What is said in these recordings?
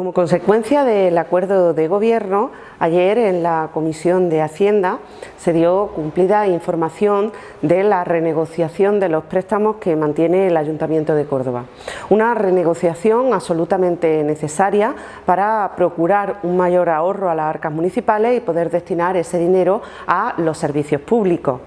Como consecuencia del acuerdo de gobierno, ayer en la Comisión de Hacienda se dio cumplida información de la renegociación de los préstamos que mantiene el Ayuntamiento de Córdoba. Una renegociación absolutamente necesaria para procurar un mayor ahorro a las arcas municipales y poder destinar ese dinero a los servicios públicos.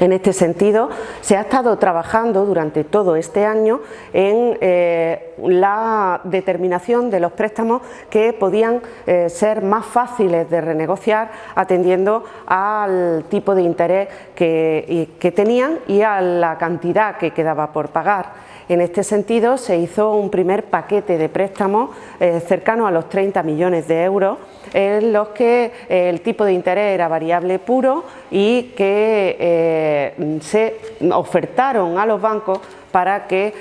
En este sentido, se ha estado trabajando durante todo este año en eh, la determinación de los préstamos que podían eh, ser más fáciles de renegociar atendiendo al tipo de interés que, tenían y a la cantidad que quedaba por pagar. En este sentido, se hizo un primer paquete de préstamos eh, cercano a los 30 millones de euros, en los que el tipo de interés era variable puro y que se ofertaron a los bancos para que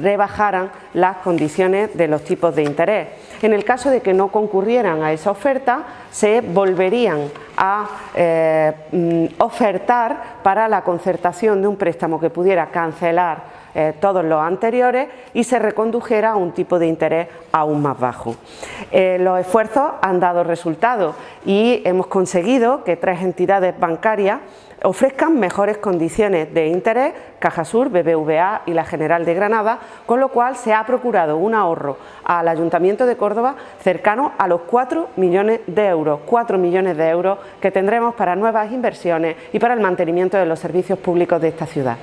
rebajaran las condiciones de los tipos de interés. En el caso de que no concurrieran a esa oferta, se volverían a mm, ofertar para la concertación de un préstamo que pudiera cancelar eh, todos los anteriores y se recondujera a un tipo de interés aún más bajo. Eh, los esfuerzos han dado resultados y hemos conseguido que tres entidades bancarias ofrezcan mejores condiciones de interés, Cajasur, BBVA y la General de Granada, con lo cual se ha procurado un ahorro al Ayuntamiento de Córdoba cercano a los 4 millones de euros, 4 millones de euros que tendremos para nuevas inversiones y para el mantenimiento de los servicios públicos de esta ciudad.